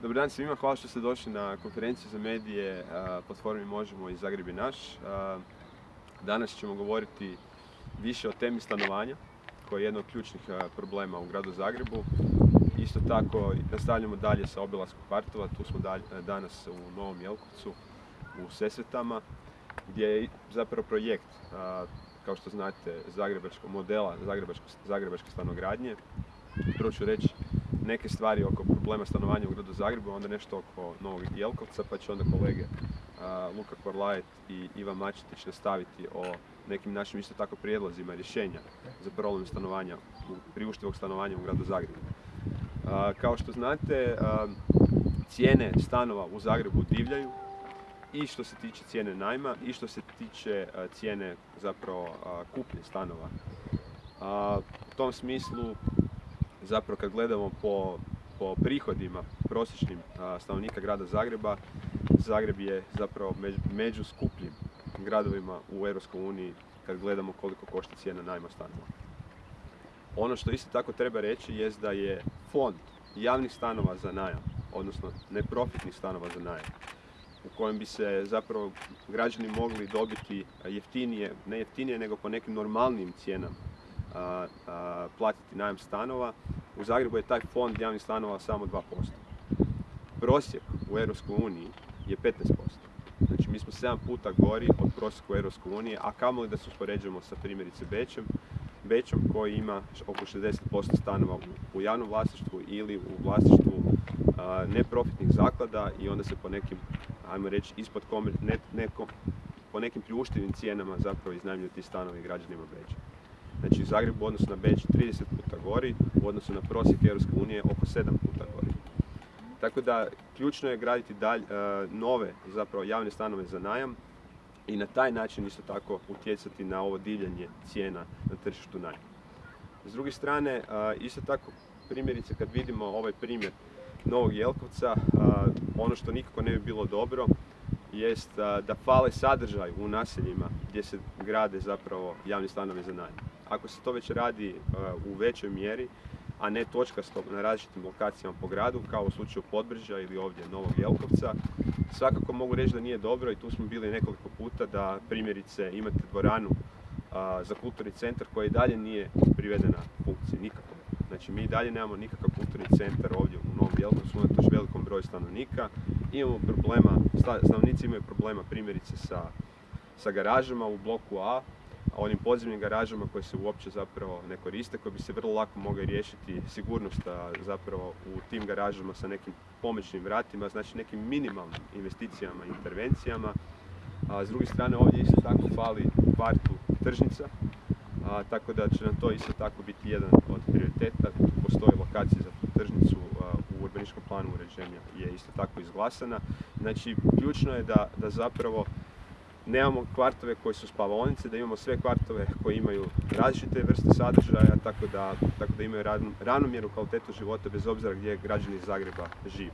Dobar dan svima, hvala što ste došli na konferenciju za medije platformi Možemo i Zagreb naš. Danas ćemo govoriti više o temi stanovanja, koja je jedna od ključnih problema u gradu Zagrebu. Isto tako nastavljamo dalje sa obilaskom kvartova, tu smo danas u Novom Jelkovcu, u Sesvetama, gdje je zapravo projekt, kao što znate, zagrebačkog modela zagrebačke stanogradnje. Prvo ću reći neke stvari oko problema stanovanja u gradu Zagrebu, onda nešto oko Novog Jelkovca, pa će onda kolege Luka Korlajet i Ivan Mačetić nastaviti o nekim našim isto tako prijedlozima rješenja za problem stanovanja, priuštivog stanovanja u gradu Zagrebu. kao što znate, cijene stanova u Zagrebu divljaju i što se tiče cijene najma i što se tiče cijene zapravo kupnje stanova. U tom smislu zapravo kad gledamo po, po prihodima prosječnim stanovnika grada Zagreba, Zagreb je zapravo među skupljim gradovima u EU kad gledamo koliko košta cijena najma stanova. Ono što isto tako treba reći je da je fond javnih stanova za najam, odnosno neprofitnih stanova za najam, u kojem bi se zapravo građani mogli dobiti jeftinije, ne jeftinije nego po nekim normalnim cijenama platiti najam stanova. U Zagrebu je taj fond javnih stanova samo 2%. Prosjek u EU je 15%. Znači mi smo 7 puta gori od prosjeka u EU, a kamoli da se uspoređujemo sa primjerice Bećem, Bećom koji ima oko 60% stanova u javnom vlasništvu ili u vlasništvu neprofitnih zaklada i onda se po nekim, ajmo reći, ispod ne, po nekim priuštivim cijenama zapravo iznajmljuju ti stanovi građanima Beća. Znači Zagreb u odnosu na Beč 30 puta gori, u odnosu na prosjek Europske unije oko 7 puta gori. Tako da ključno je graditi dalj, e, nove zapravo javne stanove za najam i na taj način isto tako utjecati na ovo divljanje cijena na tržištu najma. S druge strane, e, isto tako primjerice kad vidimo ovaj primjer Novog Jelkovca, e, ono što nikako ne bi bilo dobro jest da fale sadržaj u naseljima gdje se grade zapravo javni stanovi za najam. Ako se to već radi u većoj mjeri, a ne točkasto na različitim lokacijama po gradu, kao u slučaju Podbrža ili ovdje Novog Jelkovca, svakako mogu reći da nije dobro i tu smo bili nekoliko puta da primjerice imate dvoranu za kulturni centar koji i dalje nije privedena funkciji, nikako. Znači mi i dalje nemamo nikakav kulturni centar ovdje u Novom Jelkovcu, unatoč velikom broju stanovnika. Imamo problema, stanovnici imaju problema primjerice sa, sa garažama u bloku A, onim podzemnim garažama koje se uopće zapravo ne koriste, koje bi se vrlo lako mogli riješiti sigurnost zapravo u tim garažama sa nekim pomoćnim vratima, znači nekim minimalnim investicijama i intervencijama. A s druge strane ovdje isto tako fali kvartu tržnica, tako da će nam to isto tako biti jedan od prioriteta. Postoji lokacija za tu tržnicu u urbaničkom planu uređenja je isto tako izglasana. Znači, ključno je da, da zapravo nemamo kvartove koji su spavaonice, da imamo sve kvartove koji imaju različite vrste sadržaja, tako da, tako da imaju ravnomjernu kvalitetu života bez obzira gdje građani Zagreba žive.